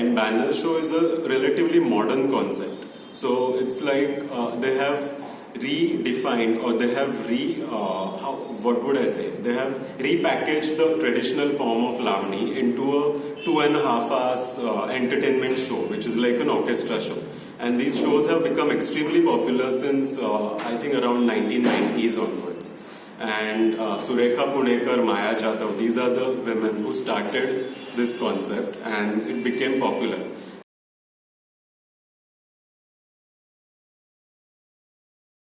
and banner show is a relatively modern concept. So it's like uh, they have redefined or they have re uh, how, what would I say? They have repackaged the traditional form of Lavani into a two and a half hours uh, entertainment show, which is like an orchestra show. And these shows have become extremely popular since uh, I think around 1990s onwards. And uh, Surekha Punekar, Maya Jadhav, these are the women who started this concept and it became popular.